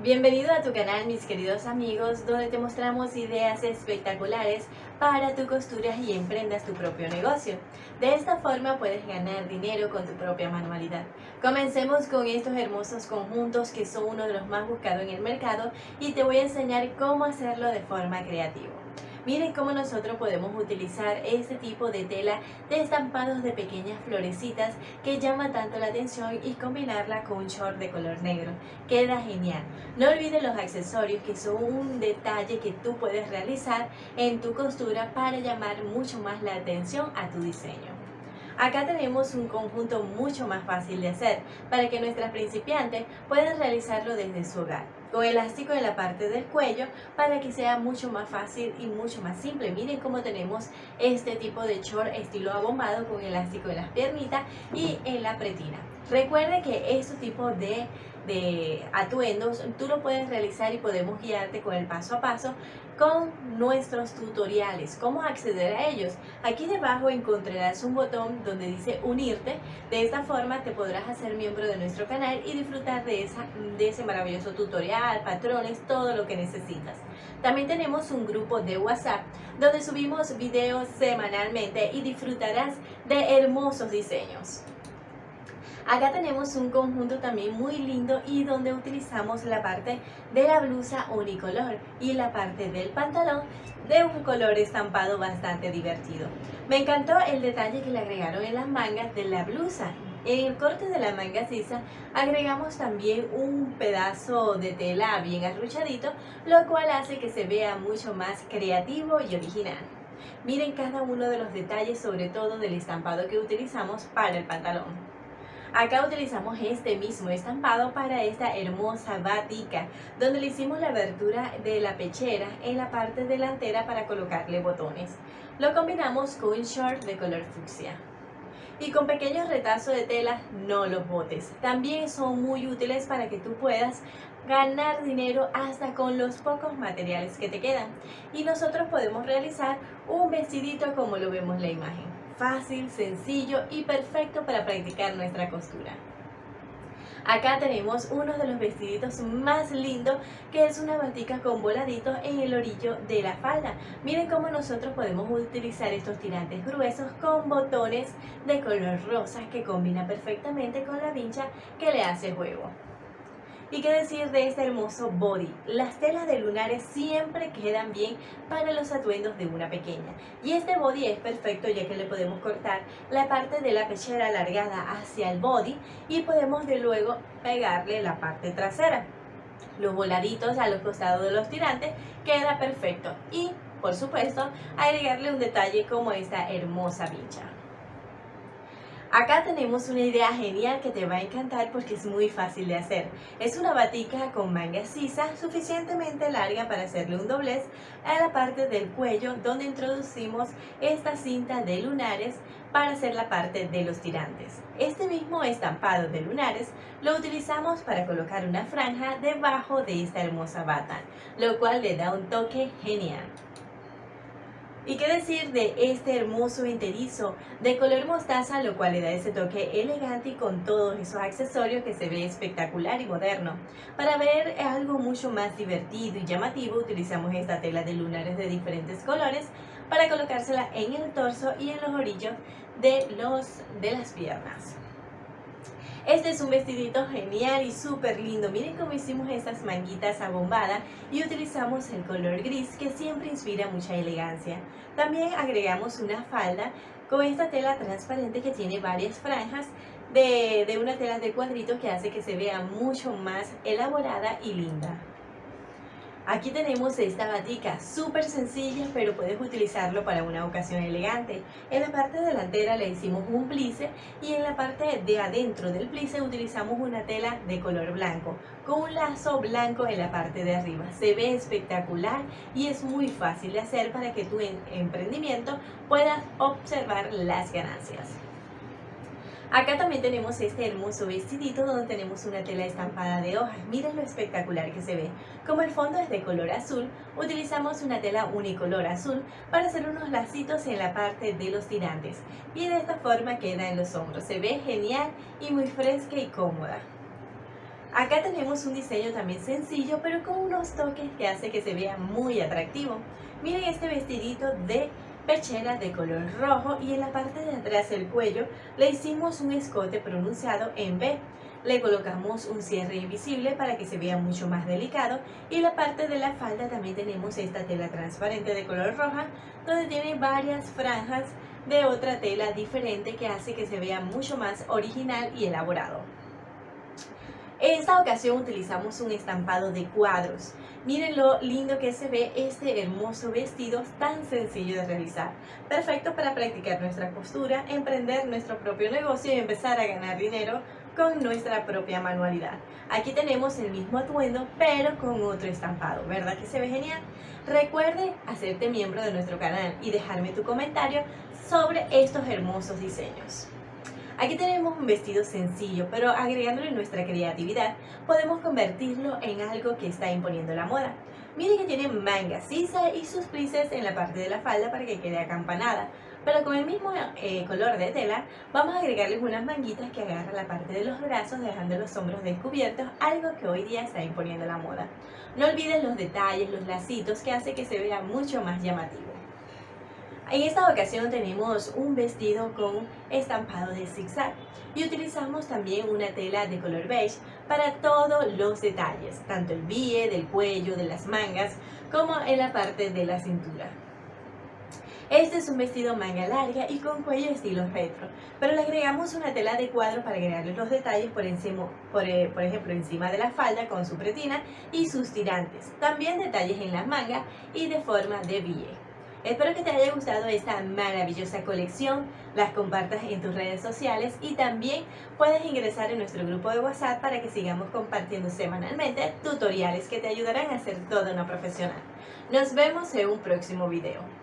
Bienvenido a tu canal mis queridos amigos donde te mostramos ideas espectaculares para tu costura y emprendas tu propio negocio. De esta forma puedes ganar dinero con tu propia manualidad. Comencemos con estos hermosos conjuntos que son uno de los más buscados en el mercado y te voy a enseñar cómo hacerlo de forma creativa. Miren cómo nosotros podemos utilizar este tipo de tela de estampados de pequeñas florecitas que llama tanto la atención y combinarla con un short de color negro. Queda genial. No olvides los accesorios que son un detalle que tú puedes realizar en tu costura para llamar mucho más la atención a tu diseño. Acá tenemos un conjunto mucho más fácil de hacer para que nuestras principiantes puedan realizarlo desde su hogar con elástico en la parte del cuello para que sea mucho más fácil y mucho más simple. Miren cómo tenemos este tipo de short estilo abombado con elástico en las piernitas y en la pretina. Recuerde que este tipo de de atuendos, tú lo puedes realizar y podemos guiarte con el paso a paso con nuestros tutoriales, cómo acceder a ellos. Aquí debajo encontrarás un botón donde dice unirte, de esta forma te podrás hacer miembro de nuestro canal y disfrutar de, esa, de ese maravilloso tutorial, patrones, todo lo que necesitas. También tenemos un grupo de WhatsApp donde subimos videos semanalmente y disfrutarás de hermosos diseños. Acá tenemos un conjunto también muy lindo y donde utilizamos la parte de la blusa unicolor y la parte del pantalón de un color estampado bastante divertido. Me encantó el detalle que le agregaron en las mangas de la blusa. En el corte de la manga sisa agregamos también un pedazo de tela bien arruchadito, lo cual hace que se vea mucho más creativo y original. Miren cada uno de los detalles, sobre todo del estampado que utilizamos para el pantalón. Acá utilizamos este mismo estampado para esta hermosa batica, donde le hicimos la abertura de la pechera en la parte delantera para colocarle botones. Lo combinamos con un short de color fucsia. Y con pequeños retazos de tela no los botes. También son muy útiles para que tú puedas ganar dinero hasta con los pocos materiales que te quedan. Y nosotros podemos realizar un vestidito como lo vemos en la imagen fácil, sencillo y perfecto para practicar nuestra costura. Acá tenemos uno de los vestiditos más lindos que es una batica con voladitos en el orillo de la falda. Miren cómo nosotros podemos utilizar estos tirantes gruesos con botones de color rosa que combina perfectamente con la vincha que le hace juego. ¿Y qué decir de este hermoso body? Las telas de lunares siempre quedan bien para los atuendos de una pequeña. Y este body es perfecto ya que le podemos cortar la parte de la pechera alargada hacia el body y podemos de luego pegarle la parte trasera. Los voladitos a los costados de los tirantes queda perfecto. Y, por supuesto, agregarle un detalle como esta hermosa vincha. Acá tenemos una idea genial que te va a encantar porque es muy fácil de hacer. Es una batica con manga sisa suficientemente larga para hacerle un doblez a la parte del cuello donde introducimos esta cinta de lunares para hacer la parte de los tirantes. Este mismo estampado de lunares lo utilizamos para colocar una franja debajo de esta hermosa bata, lo cual le da un toque genial. ¿Y qué decir de este hermoso enterizo de color mostaza, lo cual le da ese toque elegante y con todos esos accesorios que se ve espectacular y moderno? Para ver algo mucho más divertido y llamativo, utilizamos esta tela de lunares de diferentes colores para colocársela en el torso y en los orillos de, los, de las piernas. Este es un vestidito genial y súper lindo. Miren cómo hicimos estas manguitas abombadas y utilizamos el color gris que siempre inspira mucha elegancia. También agregamos una falda con esta tela transparente que tiene varias franjas de, de una tela de cuadritos que hace que se vea mucho más elaborada y linda. Aquí tenemos esta batica, súper sencilla, pero puedes utilizarlo para una ocasión elegante. En la parte delantera le hicimos un plice y en la parte de adentro del plice utilizamos una tela de color blanco, con un lazo blanco en la parte de arriba. Se ve espectacular y es muy fácil de hacer para que tu emprendimiento puedas observar las ganancias. Acá también tenemos este hermoso vestidito donde tenemos una tela estampada de hojas. Miren lo espectacular que se ve. Como el fondo es de color azul, utilizamos una tela unicolor azul para hacer unos lacitos en la parte de los tirantes. Y de esta forma queda en los hombros. Se ve genial y muy fresca y cómoda. Acá tenemos un diseño también sencillo, pero con unos toques que hace que se vea muy atractivo. Miren este vestidito de perchera de color rojo y en la parte de atrás del cuello le hicimos un escote pronunciado en B. Le colocamos un cierre invisible para que se vea mucho más delicado y la parte de la falda también tenemos esta tela transparente de color roja donde tiene varias franjas de otra tela diferente que hace que se vea mucho más original y elaborado. En esta ocasión utilizamos un estampado de cuadros. Miren lo lindo que se ve este hermoso vestido tan sencillo de realizar. Perfecto para practicar nuestra costura, emprender nuestro propio negocio y empezar a ganar dinero con nuestra propia manualidad. Aquí tenemos el mismo atuendo, pero con otro estampado. ¿Verdad que se ve genial? Recuerde hacerte miembro de nuestro canal y dejarme tu comentario sobre estos hermosos diseños. Aquí tenemos un vestido sencillo, pero agregándole nuestra creatividad, podemos convertirlo en algo que está imponiendo la moda. Miren que tiene manga sisa y sus plices en la parte de la falda para que quede acampanada. Pero con el mismo eh, color de tela, vamos a agregarles unas manguitas que agarran la parte de los brazos, dejando los hombros descubiertos, algo que hoy día está imponiendo la moda. No olviden los detalles, los lacitos, que hace que se vea mucho más llamativo. En esta ocasión tenemos un vestido con estampado de zigzag y utilizamos también una tela de color beige para todos los detalles, tanto el bie, del cuello, de las mangas, como en la parte de la cintura. Este es un vestido manga larga y con cuello estilo retro, pero le agregamos una tela de cuadro para agregarle los detalles por, encima, por, eh, ejemplo encima de la falda con su pretina y sus tirantes. También detalles en las mangas y de forma de billete. Espero que te haya gustado esta maravillosa colección, las compartas en tus redes sociales y también puedes ingresar en nuestro grupo de WhatsApp para que sigamos compartiendo semanalmente tutoriales que te ayudarán a ser toda una profesional. Nos vemos en un próximo video.